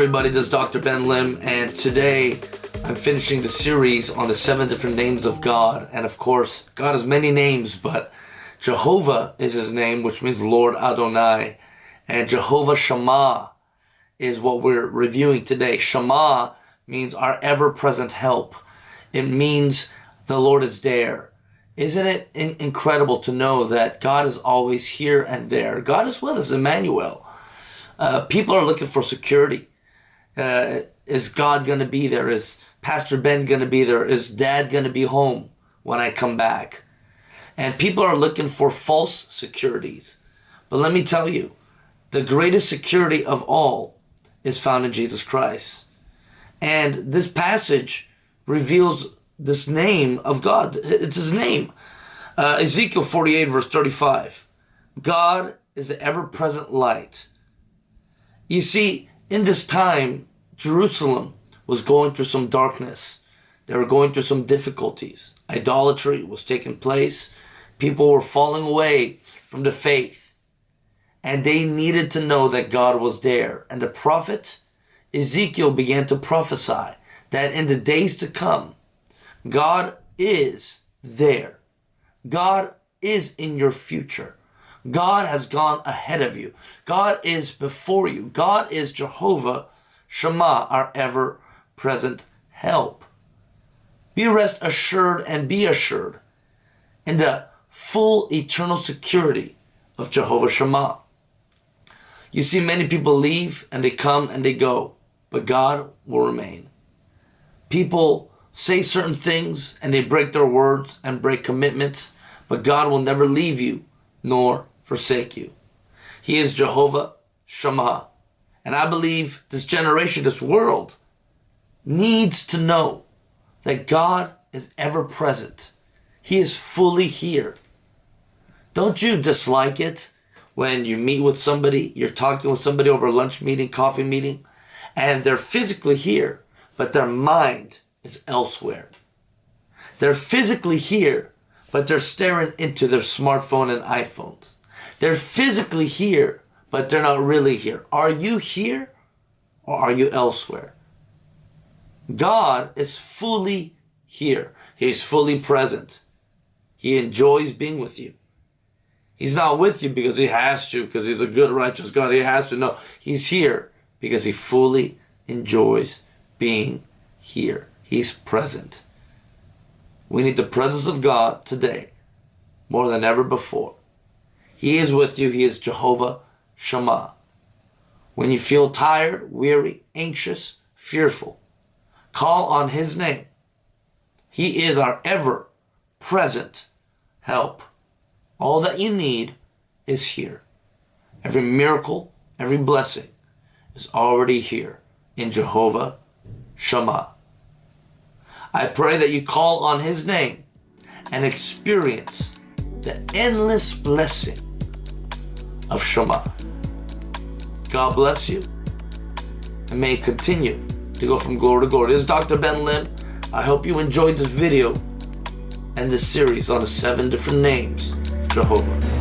Everybody, this is Dr. Ben Lim and today I'm finishing the series on the seven different names of God and of course God has many names but Jehovah is his name which means Lord Adonai and Jehovah Shammah is what we're reviewing today. Shammah means our ever-present help. It means the Lord is there. Isn't it incredible to know that God is always here and there? God is with us, Emmanuel. Uh, people are looking for security. Uh, is God going to be there? Is Pastor Ben going to be there? Is dad going to be home when I come back? And people are looking for false securities. But let me tell you, the greatest security of all is found in Jesus Christ. And this passage reveals this name of God. It's his name. Uh, Ezekiel 48 verse 35. God is the ever-present light you see, in this time, Jerusalem was going through some darkness. They were going through some difficulties. Idolatry was taking place. People were falling away from the faith. And they needed to know that God was there. And the prophet Ezekiel began to prophesy that in the days to come, God is there. God is in your future. God has gone ahead of you. God is before you. God is Jehovah Shammah, our ever-present help. Be rest assured and be assured in the full eternal security of Jehovah Shammah. You see many people leave and they come and they go, but God will remain. People say certain things and they break their words and break commitments, but God will never leave you nor forsake you. He is Jehovah Shammah. And I believe this generation, this world, needs to know that God is ever present. He is fully here. Don't you dislike it when you meet with somebody, you're talking with somebody over a lunch meeting, coffee meeting, and they're physically here, but their mind is elsewhere. They're physically here, but they're staring into their smartphone and iPhones. They're physically here, but they're not really here. Are you here or are you elsewhere? God is fully here. He's fully present. He enjoys being with you. He's not with you because he has to, because he's a good, righteous God. He has to. No, he's here because he fully enjoys being here. He's present. We need the presence of God today more than ever before. He is with you. He is Jehovah Shammah. When you feel tired, weary, anxious, fearful, call on His name. He is our ever present help. All that you need is here. Every miracle, every blessing is already here in Jehovah Shammah. I pray that you call on His name and experience the endless blessing of Shammah. God bless you and may continue to go from glory to glory. This is Dr. Ben Lim. I hope you enjoyed this video and this series on the seven different names of Jehovah.